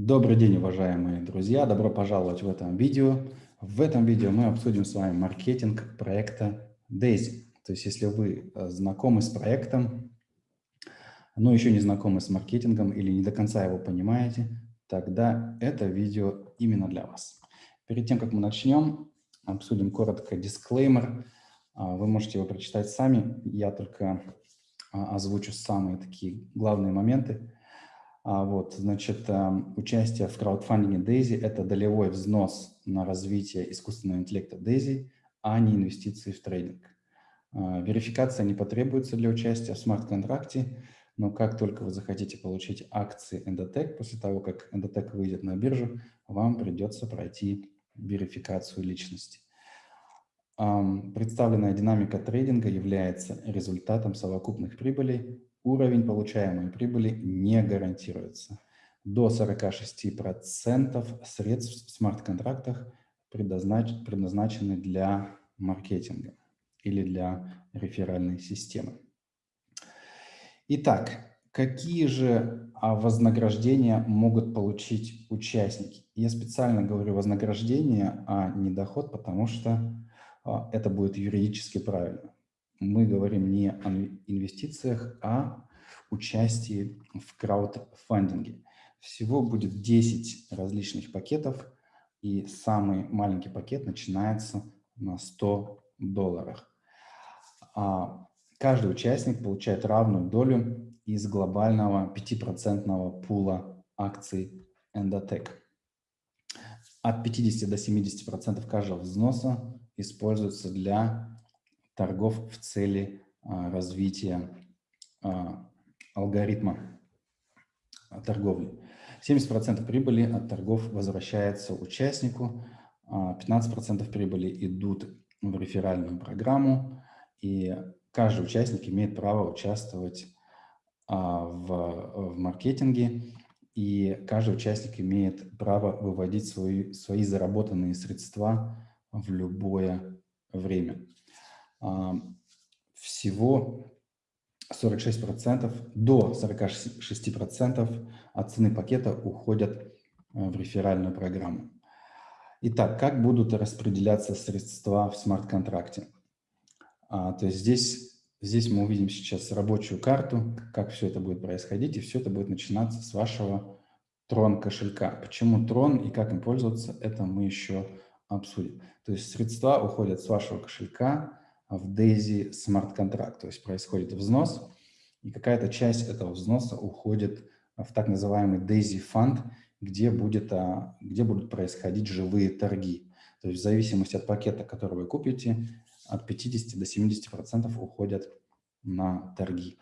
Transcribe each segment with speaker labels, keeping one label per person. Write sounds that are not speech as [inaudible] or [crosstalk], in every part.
Speaker 1: Добрый день, уважаемые друзья! Добро пожаловать в этом видео. В этом видео мы обсудим с вами маркетинг проекта Daisy. То есть, если вы э, знакомы с проектом, но еще не знакомы с маркетингом или не до конца его понимаете, тогда это видео именно для вас. Перед тем, как мы начнем, обсудим коротко дисклеймер. А, вы можете его прочитать сами. Я только а, озвучу самые такие главные моменты. А, вот, значит, эм, участие в краудфандинге Daisy – это долевой взнос на развитие искусственного интеллекта Daisy, а не инвестиции в трейдинг. А, верификация не потребуется для участия в смарт-контракте, но как только вы захотите получить акции Endotech, после того, как Endotech выйдет на биржу, вам придется пройти верификацию личности. Представленная динамика трейдинга является результатом совокупных прибылей уровень получаемой прибыли не гарантируется. До 46% средств в смарт-контрактах предназначены для маркетинга или для реферальной системы. Итак, какие же а, вознаграждения могут получить участники? Я специально говорю вознаграждение, а не доход, потому что а, это будет юридически правильно мы говорим не о инвестициях, а участии в краудфандинге. Всего будет 10 различных пакетов, и самый маленький пакет начинается на 100 долларах. А каждый участник получает равную долю из глобального 5% пула акций Endotech. От 50 до 70% каждого взноса используется для торгов в цели а, развития а, алгоритма а, торговли. 70% прибыли от торгов возвращается участнику, 15% прибыли идут в реферальную программу, и каждый участник имеет право участвовать в, в маркетинге, и каждый участник имеет право выводить свои, свои заработанные средства в любое время всего 46%, до 46% от цены пакета уходят э, в реферальную программу. Итак, как будут распределяться средства в смарт-контракте? А, то есть здесь, здесь мы увидим сейчас рабочую карту, как все это будет происходить, и все это будет начинаться с вашего Tron кошелька. Почему Tron и как им пользоваться, это мы еще обсудим. То есть средства уходят с вашего кошелька в Daisy Contract, то есть происходит взнос, и какая-то часть этого взноса уходит в так называемый Daisy Fund, где, будет, а, где будут происходить живые торги. То есть в зависимости от пакета, который вы купите, от 50 до 70 процентов уходят на торги.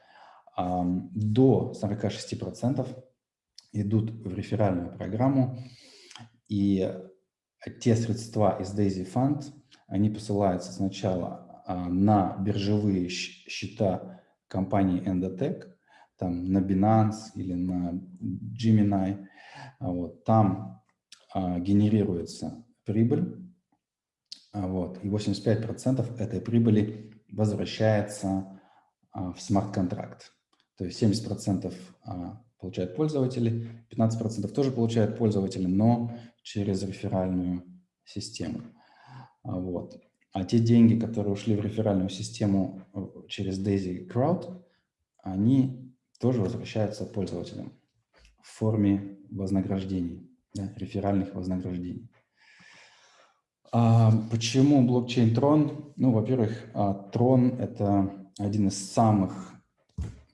Speaker 1: До 46 процентов идут в реферальную программу, и те средства из Daisy Fund, они посылаются сначала на биржевые счета компании Endotech, там на Binance или на Gemini, а, вот, там а, генерируется прибыль, а, вот, и 85% этой прибыли возвращается а, в смарт-контракт. То есть 70% а, получают пользователи, 15% тоже получают пользователи, но через реферальную систему. А, вот. А те деньги, которые ушли в реферальную систему э, через Daisy Crowd, они тоже возвращаются пользователям в форме вознаграждений, да, реферальных вознаграждений. А почему блокчейн Tron? Ну, во-первых, а, Tron – это один из самых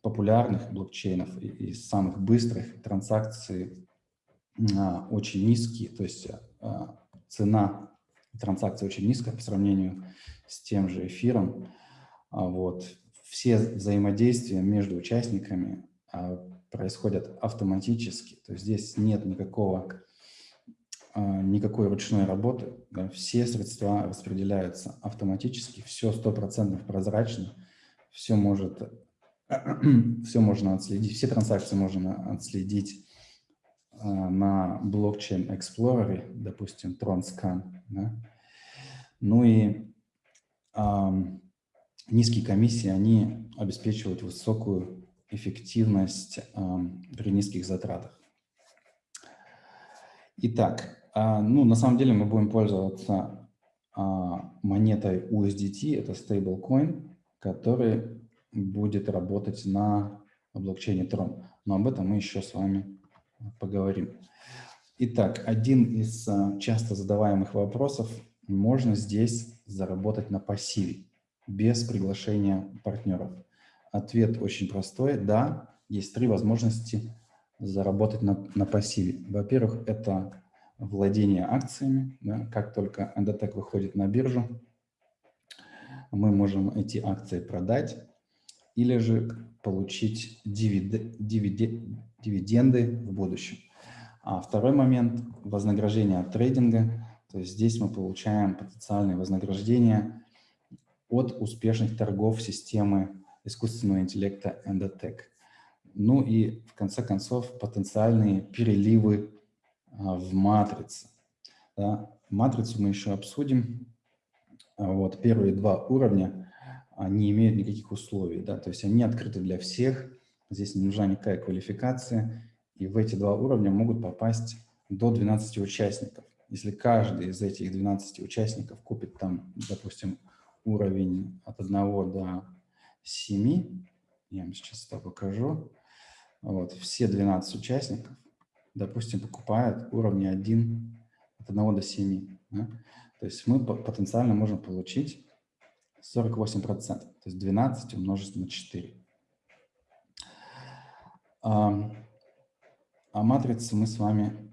Speaker 1: популярных блокчейнов и самых быстрых транзакций, а, очень низкие, то есть а, цена транзакция очень низкая по сравнению с тем же эфиром. А вот. Все взаимодействия между участниками а, происходят автоматически, то есть здесь нет никакого, а, никакой ручной работы, все средства распределяются автоматически, все стопроцентно прозрачно, все может, [clears throat] все можно отследить, все транзакции можно отследить на блокчейн Explorer, допустим, TronScan. Да? Ну и э, низкие комиссии, они обеспечивают высокую эффективность э, при низких затратах. Итак, а, ну, на самом деле мы будем пользоваться а, монетой USDT, это stablecoin, который будет работать на блокчейне Tron. Но об этом мы еще с вами поговорим. Итак, один из а, часто задаваемых вопросов. Можно здесь заработать на пассиве, без приглашения партнеров? Ответ очень простой. Да, есть три возможности заработать на, на пассиве. Во-первых, это владение акциями. Да, как только Endotech выходит на биржу, мы можем эти акции продать или же получить дивид, дивид, дивиденды в будущем. А второй момент – вознаграждение от трейдинга. То есть здесь мы получаем потенциальные вознаграждения от успешных торгов системы искусственного интеллекта Endotech. Ну и в конце концов потенциальные переливы а, в матрице. Да. Матрицу мы еще обсудим. А вот первые два уровня не имеют никаких условий, да, то есть они открыты для всех, здесь не нужна никакая квалификация, и в эти два уровня могут попасть до 12 участников. Если каждый из этих 12 участников купит там, допустим, уровень от 1 до 7, я вам сейчас это покажу, вот, все 12 участников, допустим, покупают уровни 1 от 1 до 7. Да? То есть мы потенциально можем получить 48%, то есть 12 умножить на 4. А, а матрицу мы с вами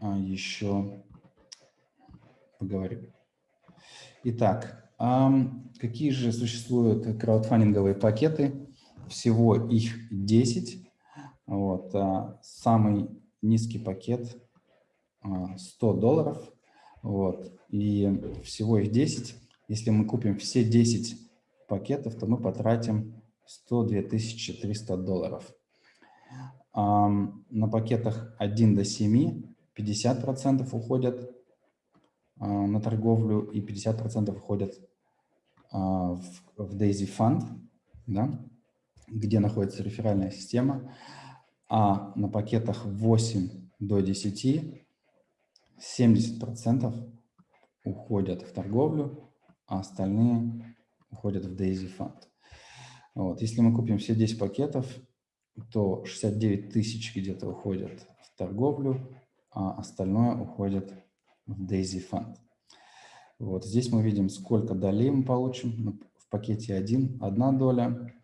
Speaker 1: а, еще поговорим. Итак, а, какие же существуют краудфандинговые пакеты? Всего их 10. Вот, а, самый низкий пакет 100 долларов. Вот, и всего их 10. Если мы купим все 10 пакетов, то мы потратим 102 300 долларов. На пакетах 1 до 7 50% уходят на торговлю и 50% уходят в, в Daisy Fund, да, где находится реферальная система, а на пакетах 8 до 10 70% уходят в торговлю, а остальные уходят в Daisy Fund. Вот. Если мы купим все 10 пакетов, то 69 тысяч где-то уходят в торговлю, а остальное уходит в Daisy Fund. Вот здесь мы видим, сколько долей мы получим. В пакете 1, одна доля.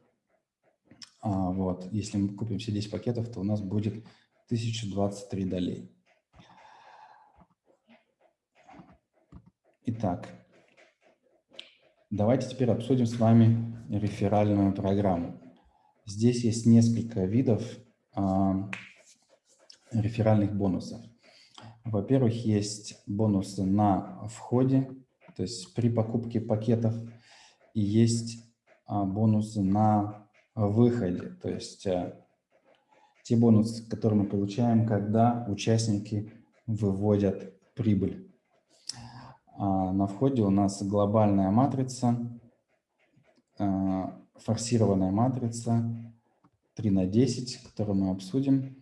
Speaker 1: А вот, если мы купим все 10 пакетов, то у нас будет 1023 долей. Итак, давайте теперь обсудим с вами реферальную программу. Здесь есть несколько видов а, реферальных бонусов. Во-первых, есть бонусы на входе, то есть при покупке пакетов, и есть а, бонусы на выходе, то есть а, те бонусы, которые мы получаем, когда участники выводят прибыль. А на входе у нас глобальная матрица, а, форсированная матрица 3 на 10, которую мы обсудим.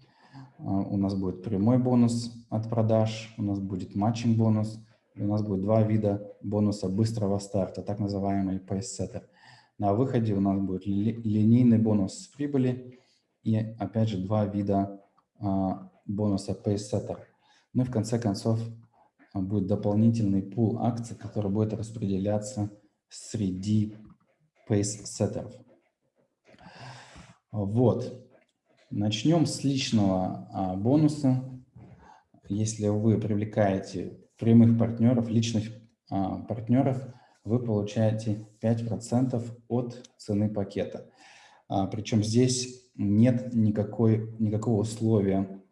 Speaker 1: А, у нас будет прямой бонус от продаж, у нас будет матчинг бонус, и у нас будет два вида бонуса быстрого старта, так называемый pace-setter. На выходе у нас будет ли, линейный бонус с прибыли и, опять же, два вида а, бонуса pace-setter. Ну и в конце концов а, будет дополнительный пул акций, который будет распределяться среди pace-сеттеров. Вот. Начнем с личного а, бонуса. Если вы привлекаете прямых партнеров, личных а, партнеров, вы получаете 5% от цены пакета. А, причем здесь нет никакой, никакого условия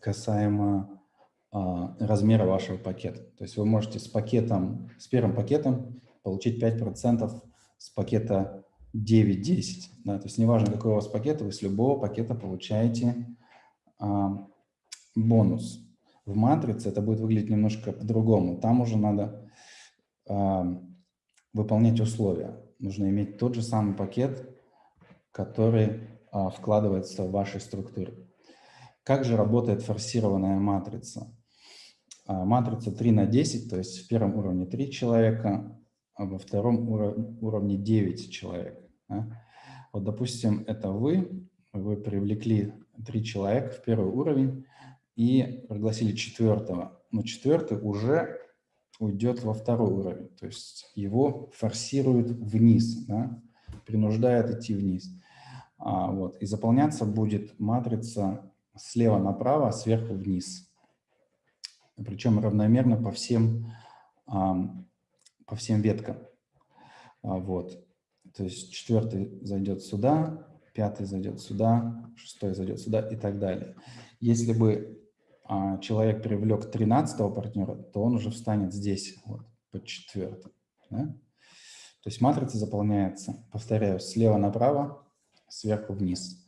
Speaker 1: касаемо размера вашего пакета. То есть вы можете с пакетом, с первым пакетом получить 5% с пакета 9-10. Да, то есть неважно, какой у вас пакет, вы с любого пакета получаете а, бонус. В матрице это будет выглядеть немножко по-другому. Там уже надо а, выполнять условия. Нужно иметь тот же самый пакет, который а, вкладывается в ваши структуры. Как же работает форсированная матрица? А, матрица 3 на 10, то есть в первом уровне 3 человека, а во втором уровне 9 человек. Вот, допустим, это вы, вы привлекли 3 человека в первый уровень и пригласили четвертого. Но четвертый уже уйдет во второй уровень, то есть его форсируют вниз, да? принуждает идти вниз. А, вот, и заполняться будет матрица слева направо, сверху вниз. Причем равномерно по всем, а, по всем веткам. А, вот. То есть четвертый зайдет сюда, пятый зайдет сюда, шестой зайдет сюда и так далее. Если бы а, человек привлек 13 партнера, то он уже встанет здесь, вот, под четвертым. Да? То есть матрица заполняется, повторяю, слева направо, сверху вниз.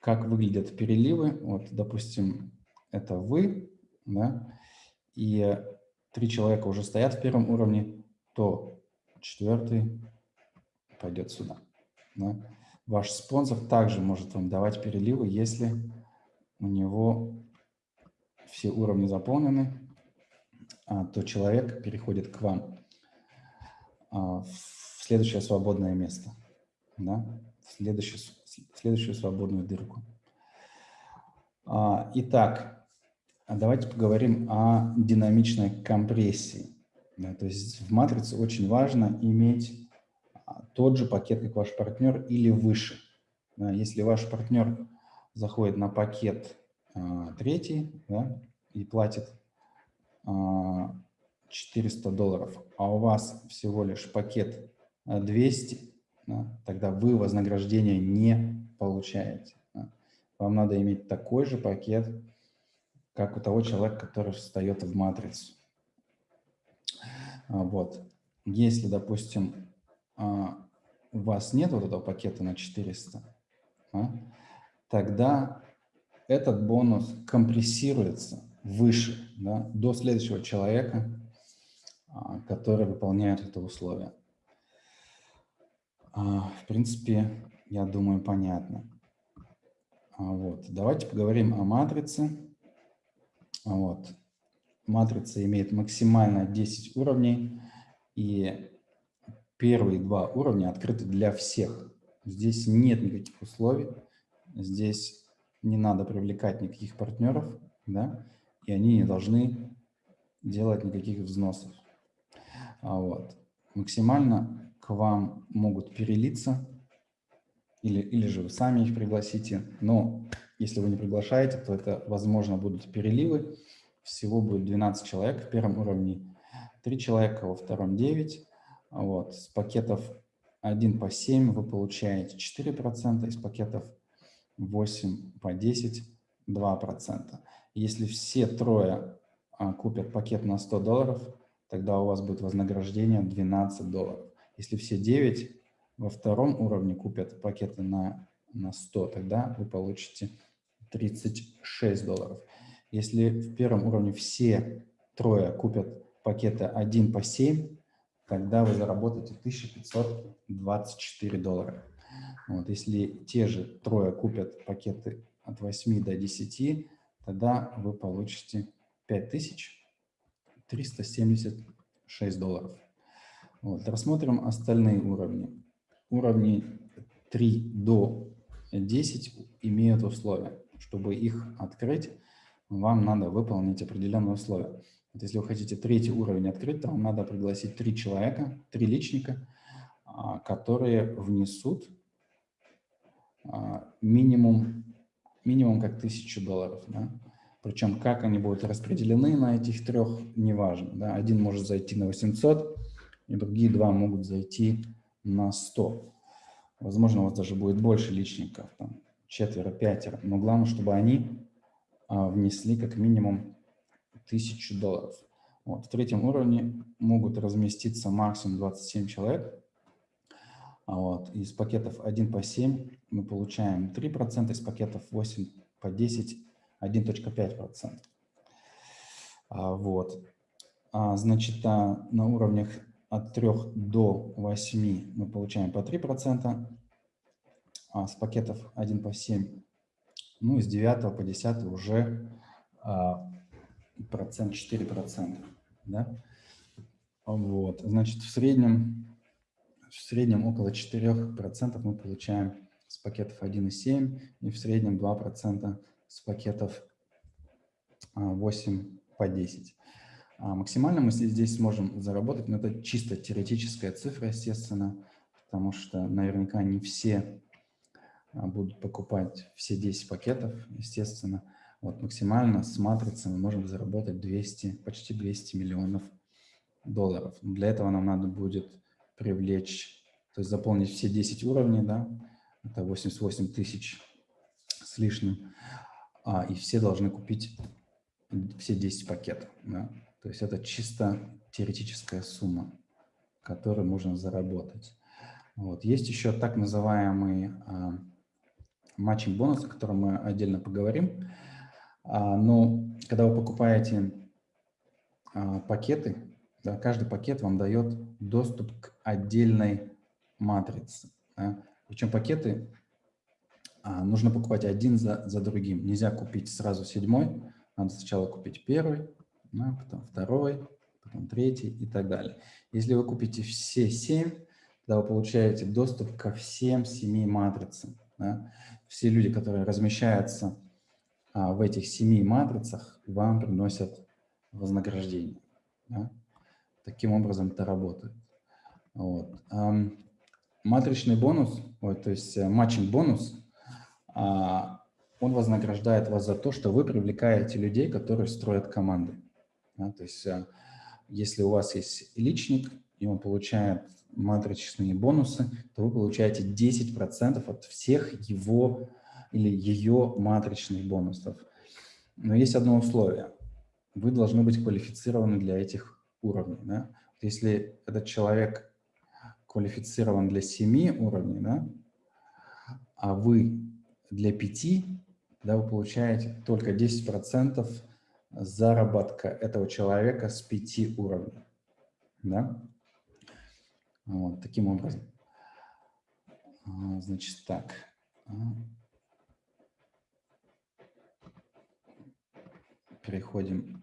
Speaker 1: Как выглядят переливы? Вот, допустим, это вы, да, и три человека уже стоят в первом уровне, то четвертый пойдет сюда. Да. Ваш спонсор также может вам давать переливы, если у него все уровни заполнены, а, то человек переходит к вам а, в следующее свободное место, да? в, следующую, в следующую свободную дырку. А, итак, давайте поговорим о динамичной компрессии. Да, то есть в матрице очень важно иметь тот же пакет, как ваш партнер, или выше. Если ваш партнер заходит на пакет а, третий да, и платит а, 400 долларов, а у вас всего лишь пакет 200, да, тогда вы вознаграждение не получаете. Вам надо иметь такой же пакет, как у того человека, который встает в матрицу. А, вот. Если, допустим, а, у вас нет вот этого пакета на 400, да, тогда этот бонус компрессируется выше, да, до следующего человека, а, который выполняет это условие. А, в принципе, я думаю, понятно. А, вот. Давайте поговорим о матрице. Вот. Матрица имеет максимально 10 уровней, и первые два уровня открыты для всех. Здесь нет никаких условий, здесь не надо привлекать никаких партнеров, да, и они не должны делать никаких взносов. А вот. Максимально к вам могут перелиться, или, или же вы сами их пригласите. Но если вы не приглашаете, то это, возможно, будут переливы. Всего будет 12 человек в первом уровне, 3 человека во втором 9. Вот. С пакетов 1 по 7 вы получаете 4%, из пакетов 8 по 10 – 2%. Если все трое а, купят пакет на 100 долларов, тогда у вас будет вознаграждение 12 долларов. Если все 9 во втором уровне купят пакеты на, на 100, тогда вы получите 36 долларов. Если в первом уровне все трое купят пакеты 1 по 7, тогда вы заработаете 1524 доллара. Вот, если те же трое купят пакеты от 8 до 10, тогда вы получите 5376 долларов. Вот, рассмотрим остальные уровни. Уровни 3 до 10 имеют условия. Чтобы их открыть, вам надо выполнить определенные условия. Вот если вы хотите третий уровень открыть, то вам надо пригласить три человека, три личника, а, которые внесут а, минимум, минимум как тысячу долларов. Да? Причем как они будут распределены на этих трех, неважно. Да? Один может зайти на 800, и другие два могут зайти на 100. Возможно, у вас даже будет больше личников, там, четверо, пятеро, но главное, чтобы они а, внесли как минимум 1000 долларов. Вот. В третьем уровне могут разместиться максимум 27 человек. А вот. Из пакетов 1 по 7 мы получаем 3%, из пакетов 8 по 10 1.5%. А, вот. А, значит, а, на уровнях от 3 до 8 мы получаем по 3%, а с пакетов 1 по 7 Ну, с 9 по 10 уже а, процент 4 процента. Да? Вот, значит, в среднем, в среднем около 4 процентов мы получаем с пакетов 1,7 и в среднем 2 процента с пакетов 8 а, по 10. А максимально мы здесь сможем заработать, но это чисто теоретическая цифра, естественно, потому что наверняка не все а, будут покупать все 10 пакетов, естественно. Вот максимально с матрицы мы можем заработать 200, почти 200 миллионов долларов. Для этого нам надо будет привлечь, то есть заполнить все 10 уровней, да, это 88 тысяч с лишним, а, и все должны купить все 10 пакетов. Да. То есть это чисто теоретическая сумма, которую можно заработать. Вот. Есть еще так называемый а, матчинг бонус, о котором мы отдельно поговорим. А, но когда вы покупаете а, пакеты, да, каждый пакет вам дает доступ к отдельной матрице. Да. Причем пакеты а, нужно покупать один за, за другим. Нельзя купить сразу седьмой, надо сначала купить первый, да, потом второй, потом третий и так далее. Если вы купите все семь, тогда вы получаете доступ ко всем семи матрицам. Да. Все люди, которые размещаются в этих семи матрицах, вам приносят вознаграждение. Да. Таким образом это работает. Вот. Матричный бонус, то есть э, матчинг бонус, а, он вознаграждает вас за то, что вы привлекаете людей, которые строят команды. Да, то есть э, если у вас есть личник, и он получает матричные бонусы, то вы получаете 10% от всех его или ее матричных бонусов. Но есть одно условие. Вы должны быть квалифицированы для этих уровней. Да? Если этот человек квалифицирован для 7 уровней, да, а вы для 5, да, вы получаете только 10% заработка этого человека с 5 уровней. Да? Вот, таким образом. А, значит, так. Переходим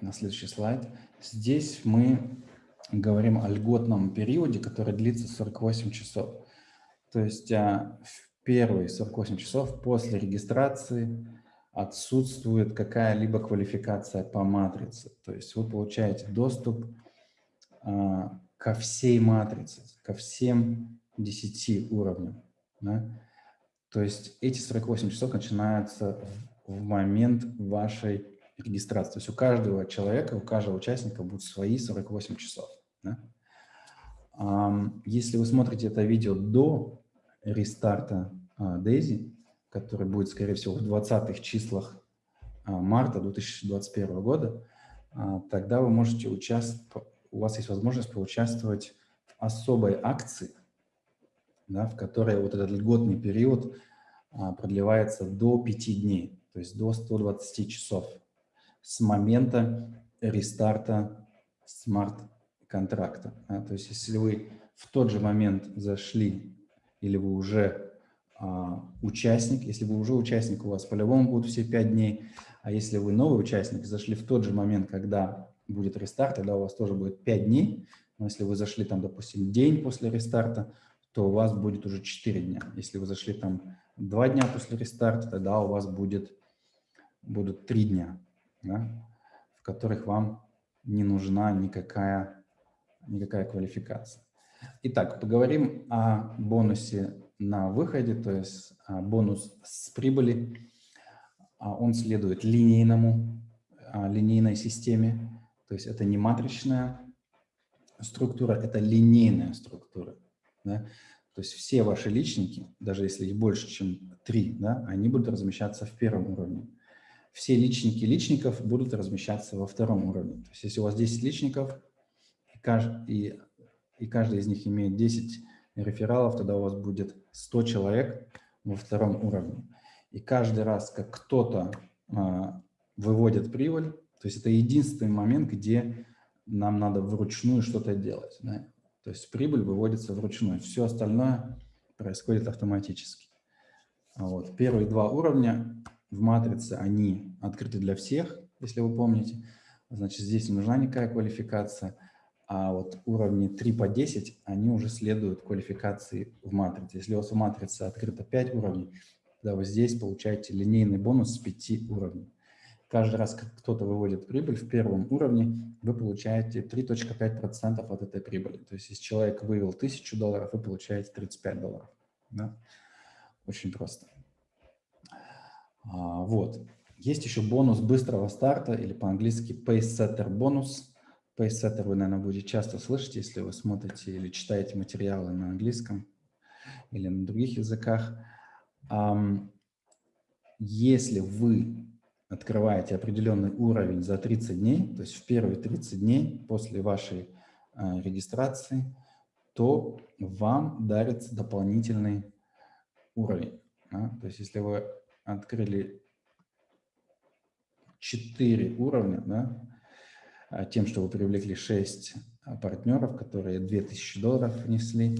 Speaker 1: на следующий слайд. Здесь мы говорим о льготном периоде, который длится 48 часов. То есть а, в первые 48 часов после регистрации отсутствует какая-либо квалификация по матрице. То есть вы получаете доступ а, ко всей матрице, ко всем 10 уровням. Да? То есть эти 48 часов начинаются в момент вашей регистрации. То есть у каждого человека, у каждого участника будут свои 48 часов. Да? Если вы смотрите это видео до рестарта Daisy, который будет, скорее всего, в 20-х числах марта 2021 года, а, тогда вы можете участвовать, у вас есть возможность поучаствовать в особой акции, да, в которой вот этот льготный период а, продлевается до 5 дней, то есть до 120 часов с момента рестарта смарт контракта. Да? То есть если вы в тот же момент зашли или вы уже а, участник, если вы уже участник, у вас по-любому будут все пять дней, а если вы новый участник, зашли в тот же момент, когда будет рестарт, тогда у вас тоже будет пять дней, но если вы зашли там, допустим, день после рестарта, то у вас будет уже 4 дня. Если вы зашли там 2 дня после рестарта, тогда у вас будет, будут 3 дня, да, в которых вам не нужна никакая никакая квалификация. Итак, поговорим о бонусе на выходе, то есть а, бонус с прибыли. А, он следует линейному, а, линейной системе, то есть это не матричная структура, это линейная структура. Да? То есть все ваши личники, даже если их больше, чем три, да, они будут размещаться в первом уровне. Все личники личников будут размещаться во втором уровне. То есть если у вас 10 личников, и, и каждый из них имеет 10 рефералов, тогда у вас будет 100 человек во втором уровне. И каждый раз, как кто-то а, выводит прибыль, то есть это единственный момент, где нам надо вручную что-то делать. Да? То есть прибыль выводится вручную, все остальное происходит автоматически. Вот. Первые два уровня в матрице, они открыты для всех, если вы помните. Значит, здесь не нужна никакая квалификация. А вот уровни 3 по 10, они уже следуют квалификации в матрице. Если у вас в матрице открыто 5 уровней, тогда вы здесь получаете линейный бонус с 5 уровней. Каждый раз, как кто-то выводит прибыль в первом уровне, вы получаете 3.5% от этой прибыли. То есть, если человек вывел 1000 долларов, вы получаете 35 долларов. Да? Очень просто. А, вот. Есть еще бонус быстрого старта, или по-английски Pacesetter бонус. Pacesetter вы, наверное, будете часто слышать, если вы смотрите или читаете материалы на английском или на других языках. Если вы открываете определенный уровень за 30 дней, то есть в первые 30 дней после вашей э, регистрации, то вам дарится дополнительный уровень. То есть если вы открыли 4 уровня, да, а тем, что вы привлекли 6 а, партнеров, которые 2000 долларов внесли,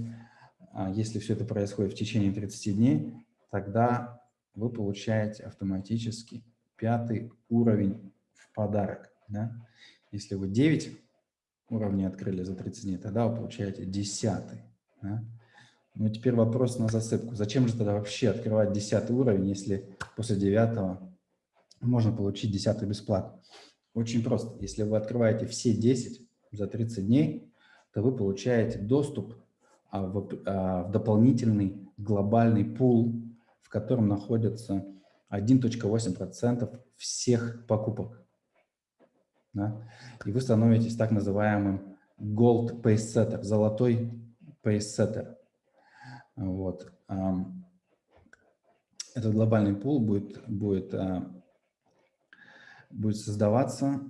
Speaker 1: а если все это происходит в течение 30 дней, тогда вы получаете автоматически пятый уровень в подарок. Да? Если вы 9 уровней открыли за 30 дней, тогда вы получаете 10. Да? Ну, теперь вопрос на засыпку. Зачем же тогда вообще открывать 10 уровень, если после 9 можно получить 10 бесплатно? Очень просто. Если вы открываете все 10 за 30 дней, то вы получаете доступ а, в, а, в дополнительный глобальный пул, в котором находятся 1.8% всех покупок. Да? И вы становитесь так называемым gold pace setter, золотой pace setter. Вот. Этот глобальный пул будет, будет, а, будет создаваться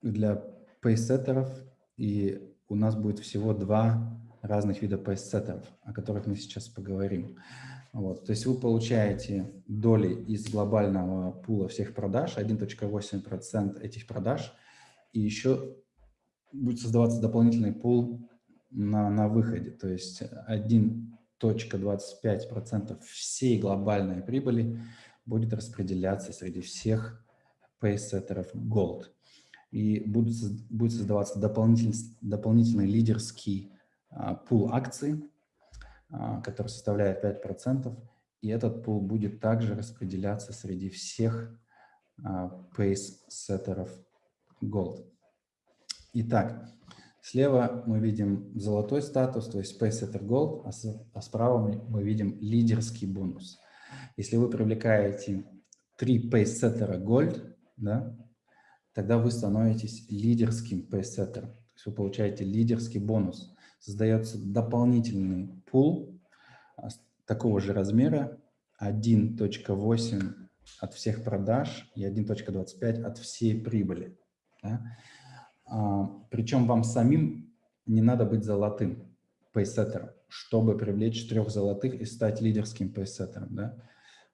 Speaker 1: для пейсеттеров, и у нас будет всего два разных вида пейсеттеров, о которых мы сейчас поговорим. Вот, то есть вы получаете доли из глобального пула всех продаж, 1.8% этих продаж, и еще будет создаваться дополнительный пул на, на выходе, то есть 1.25% всей глобальной прибыли будет распределяться среди всех пейсеттеров Gold. И будет, будет создаваться дополнительный, дополнительный лидерский а, пул акций, а, который составляет 5%, и этот пул будет также распределяться среди всех pace-сеттеров Gold. Итак, слева мы видим золотой статус, то есть pace-setter Gold, а, а справа мы видим лидерский бонус. Если вы привлекаете три pace-сеттера Gold, да, тогда вы становитесь лидерским pace-сеттером. То есть вы получаете лидерский бонус создается дополнительный пул а, такого же размера 1.8 от всех продаж и 1.25 от всей прибыли. Да? А, причем вам самим не надо быть золотым пейсеттером, чтобы привлечь трех золотых и стать лидерским пейсеттером. Да?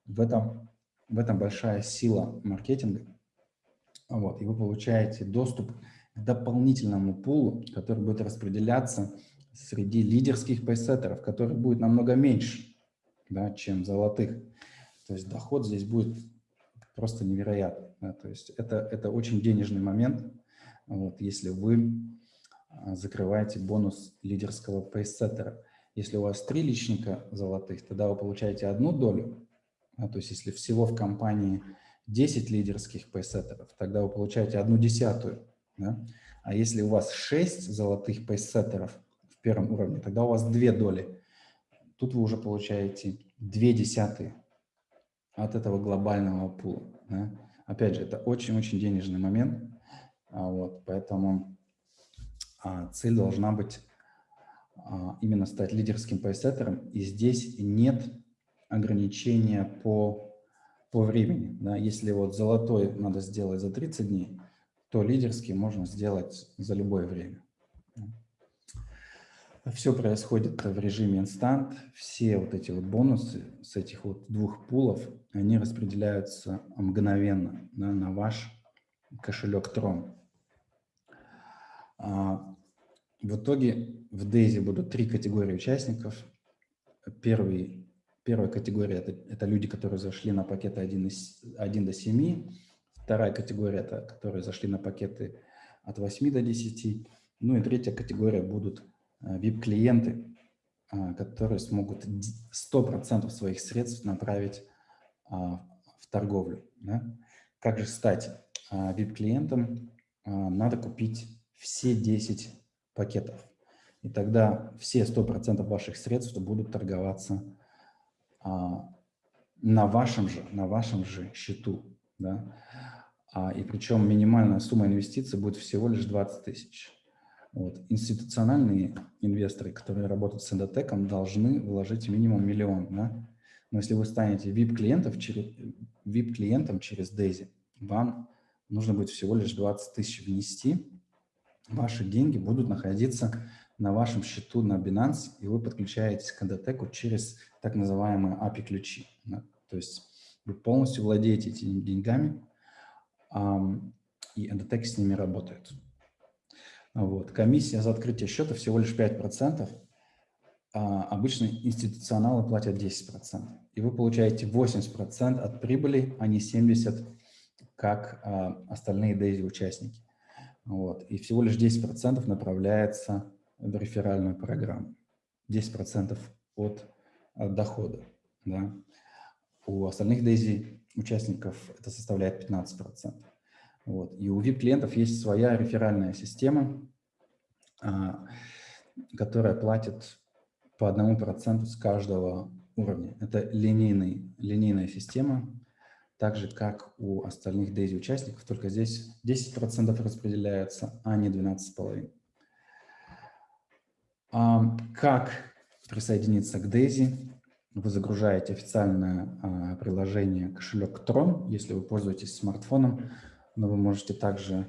Speaker 1: В, этом, в этом большая сила маркетинга. Вот, и вы получаете доступ к дополнительному пулу, который будет распределяться среди лидерских пейсеттеров, которых будет намного меньше, да, чем золотых. То есть доход здесь будет просто невероятный. Да, то есть это, это очень денежный момент, вот, если вы а, закрываете бонус лидерского пейсеттера. Если у вас три личника золотых, тогда вы получаете одну долю. Да, то есть если всего в компании 10 лидерских пейсеттеров, тогда вы получаете одну десятую. Да? А если у вас 6 золотых пейсеттеров, первом уровне, тогда у вас две доли. Тут вы уже получаете две десятые от этого глобального пула. Да? Опять же, это очень-очень денежный момент, а вот, поэтому а, цель должна быть а, именно стать лидерским пейсеттером, и здесь нет ограничения по, по времени. Да? Если вот золотой надо сделать за 30 дней, то лидерский можно сделать за любое время. Все происходит в режиме инстант. Все вот эти вот бонусы с этих вот двух пулов, они распределяются мгновенно да, на ваш кошелек Tron. А, в итоге в Дейзи будут три категории участников. Первый Первая категория это, – это люди, которые зашли на пакеты 1, 1 до 7. Вторая категория – это которые зашли на пакеты от 8 до 10. Ну и третья категория будут VIP-клиенты, а, которые смогут 100% своих средств направить а, в торговлю. Как же стать VIP-клиентом? Надо купить все 10 пакетов. И тогда все 100% ваших средств будут торговаться на вашем же, на вашем же счету. Да? И причем минимальная сумма инвестиций будет всего лишь 20 тысяч. Вот. Институциональные инвесторы, которые работают с эндотеком, должны вложить минимум миллион. Да? Но если вы станете VIP-клиентом через, VIP через Daisy, вам нужно будет всего лишь 20 тысяч внести. Ваши деньги будут находиться на вашем счету на Binance, и вы подключаетесь к эндотеку через так называемые API-ключи. То есть вы полностью владеете этими деньгами, и эндотек с ними работает. Вот. Комиссия за открытие счета всего лишь 5%, а обычно институционалы платят 10%. И вы получаете 80% от прибыли, а не 70%, как а, остальные DAISY-участники. Вот. И всего лишь 10% направляется в реферальную программу. 10% от, от дохода. Да. У остальных DAISY участников это составляет 15%. Вот. И у VIP-клиентов есть своя реферальная система, а, которая платит по одному проценту с каждого уровня. Это линейный, линейная система, так же, как у остальных DAISY участников, только здесь 10% распределяется, а не 12,5%. А, как присоединиться к DAISY? Вы загружаете официальное а, приложение кошелек Tron, если вы пользуетесь смартфоном, но вы можете также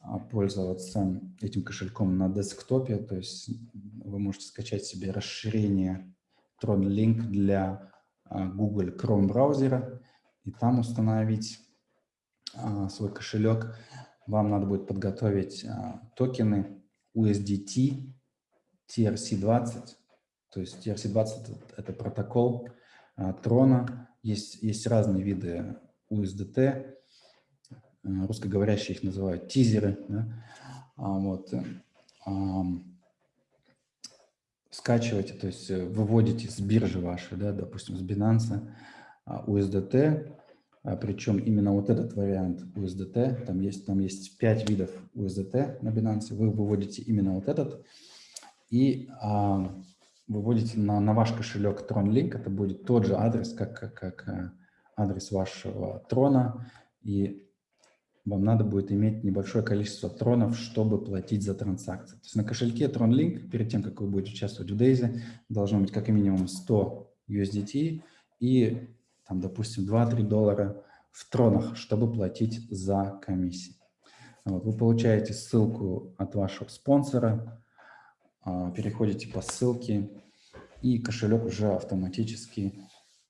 Speaker 1: а, пользоваться этим кошельком на десктопе, то есть вы можете скачать себе расширение Tron Link для а, Google Chrome браузера и там установить а, свой кошелек. Вам надо будет подготовить токены USDT TRC20, то есть TRC20 – это протокол Трона, есть, есть разные виды USDT, Э, русскоговорящие их называют тизеры. Да? А, вот, а, скачиваете, то есть э, выводите с биржи вашей, да, допустим, с Binance USDT, а, причем именно вот этот вариант USDT, там есть, там есть 5 видов USDT на Binance, вы выводите именно вот этот. И а, выводите на, на ваш кошелек TronLink, это будет тот же адрес, как, как, как адрес вашего трона, и вам надо будет иметь небольшое количество тронов, чтобы платить за транзакции. То есть на кошельке TronLink, перед тем, как вы будете участвовать в Daisy, должно быть как минимум 100 USDT и, там, допустим, 2-3 доллара в тронах, чтобы платить за комиссии. Вот, вы получаете ссылку от вашего спонсора, а, переходите по ссылке, и кошелек уже автоматически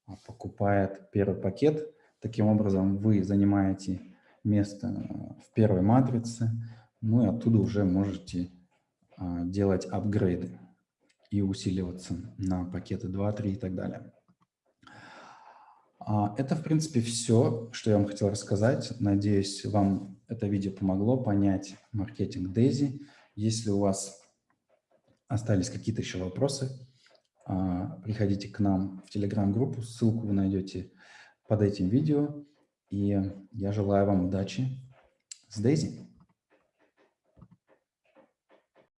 Speaker 1: а, покупает первый пакет. Таким образом, вы занимаете место в первой матрице, ну и оттуда уже можете а, делать апгрейды и усиливаться на пакеты 2, 3 и так далее. А, это, в принципе, все, что я вам хотел рассказать. Надеюсь, вам это видео помогло понять маркетинг Daisy. Если у вас остались какие-то еще вопросы, а, приходите к нам в Telegram-группу, ссылку вы найдете под этим видео. И я желаю вам удачи с Дейзи.